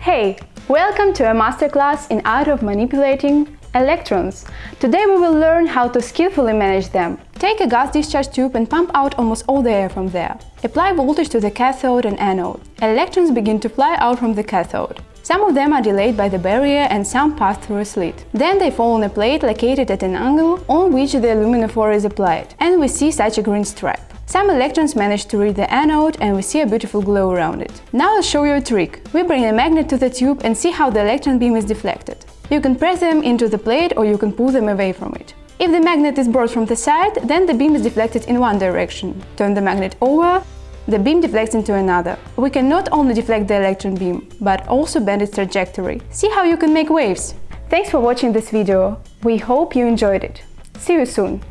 Hey, welcome to a masterclass in art of manipulating electrons. Today we will learn how to skillfully manage them. Take a gas discharge tube and pump out almost all the air from there. Apply voltage to the cathode and anode. Electrons begin to fly out from the cathode. Some of them are delayed by the barrier and some pass through a slit. Then they fall on a plate located at an angle on which the luminophore is applied, and we see such a green stripe. Some electrons manage to reach the anode and we see a beautiful glow around it. Now I'll show you a trick. We bring a magnet to the tube and see how the electron beam is deflected. You can press them into the plate or you can pull them away from it. If the magnet is brought from the side, then the beam is deflected in one direction. Turn the magnet over, the beam deflects into another. We can not only deflect the electron beam, but also bend its trajectory. See how you can make waves! Thanks for watching this video. We hope you enjoyed it. See you soon!